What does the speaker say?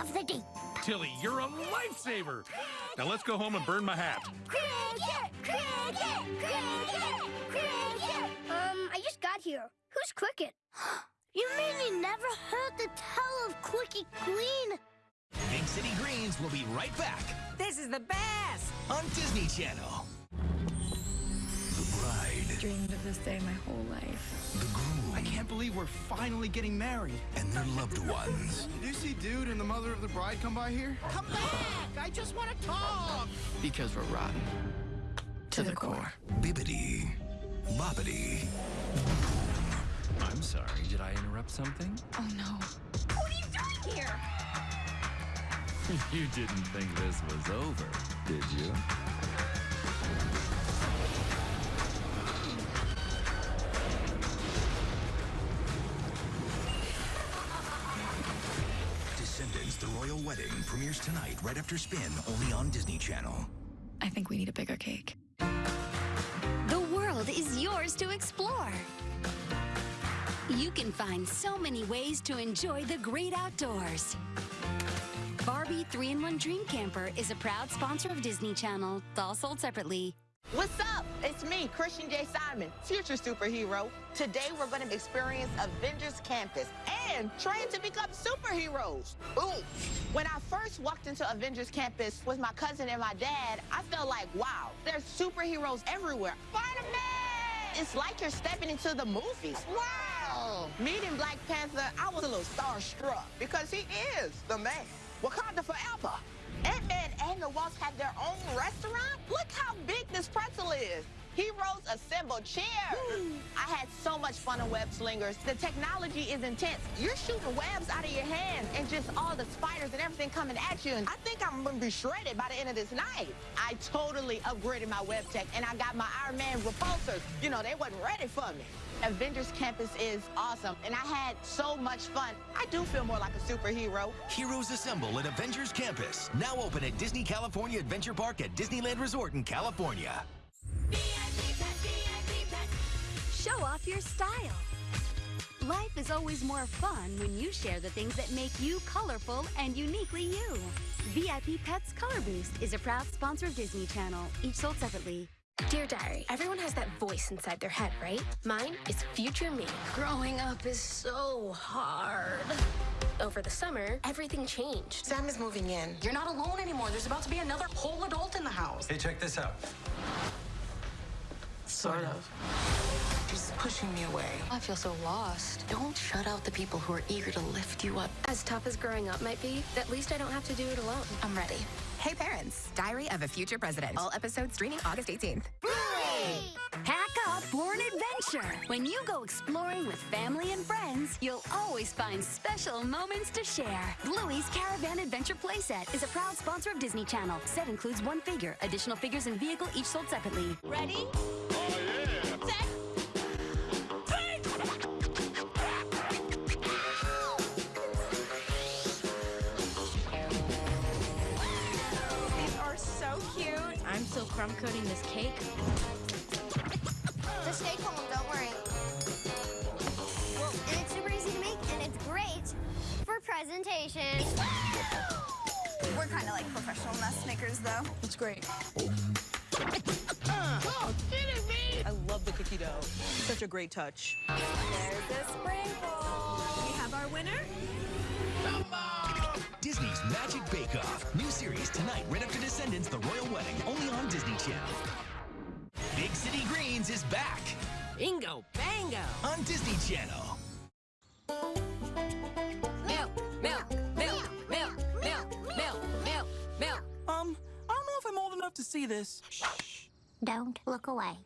of the deep. Tilly, you're a lifesaver. Now let's go home and burn my hat. Cricket! Cricket! Cricket! Cricket! Um, I just got here. Who's Cricket? You mean you never heard the tale of Quickie Queen? Big City Greens will be right back This is the best! on Disney Channel. The bride, dreamed of this day my whole life. Believe we're finally getting married. and their loved ones. Did you see Dude and the mother of the bride come by here? Come back! I just want to talk! Because we're rotten. To the core. Bibbity, Bobbity, I'm sorry, did I interrupt something? Oh no. What are you doing here? You didn't think this was over, did you? Wedding premieres tonight right after Spin, only on Disney Channel. I think we need a bigger cake. The world is yours to explore. You can find so many ways to enjoy the great outdoors. Barbie 3-in-1 Dream Camper is a proud sponsor of Disney Channel, all sold separately. What's up? It's me, Christian J. Simon, future superhero. Today we're going to experience Avengers Campus and train to become superheroes. Boom! When I first walked into Avengers Campus with my cousin and my dad, I felt like, wow, there's superheroes everywhere. Spider-Man! It's like you're stepping into the movies. Wow! Meeting Black Panther, I was a little starstruck because he is the man. Wakanda forever. Wasp have their own restaurant? Look how big this pretzel is. Heroes assemble cheers. I had so much fun on Web Slingers. The technology is intense. You're shooting webs out of your hands and just all the spiders and everything coming at you. And I think I'm gonna be shredded by the end of this night. I totally upgraded my web tech and I got my Iron Man repulsors. You know, they wasn't ready for me. Avengers Campus is awesome and I had so much fun. I do feel more like a superhero. Heroes Assemble at Avengers Campus. Now open at Disney California Adventure Park at Disneyland Resort in California. Show off your style. Life is always more fun when you share the things that make you colorful and uniquely you. VIP Pets Color Boost is a proud sponsor of Disney Channel, each sold separately. Dear Diary, everyone has that voice inside their head, right? Mine is future me. Growing up is so hard. Over the summer, everything changed. Sam is moving in. You're not alone anymore. There's about to be another whole adult in the house. Hey, check this out. Sort of. She's pushing me away. I feel so lost. Don't shut out the people who are eager to lift you up. As tough as growing up might be, at least I don't have to do it alone. I'm ready. Hey Parents, Diary of a Future President. All episodes streaming August 18th. Pack up for an adventure. When you go exploring with family and friends, you'll always find special moments to share. Bluey's Caravan Adventure Playset is a proud sponsor of Disney Channel. Set includes one figure. Additional figures and vehicle each sold separately. Ready? Oh, yeah. Set. I'm still crumb coating this cake. Just stay calm, don't worry. Well, and it's super easy to make, and it's great for presentation. We're kind of like professional mess makers, though. It's great. Oh, kidding me! I love the cookie dough. Such a great touch. There's the sprinkle. We have our winner. Disney's Magic Bake Off. New series tonight right after Descendants, The Royal Wedding, only on Disney Channel. Big City Greens is back Bingo, bango. on Disney Channel. Milk, milk, milk, milk, milk, milk, milk, milk. Um, I don't know if I'm old enough to see this. Shh. Don't look away.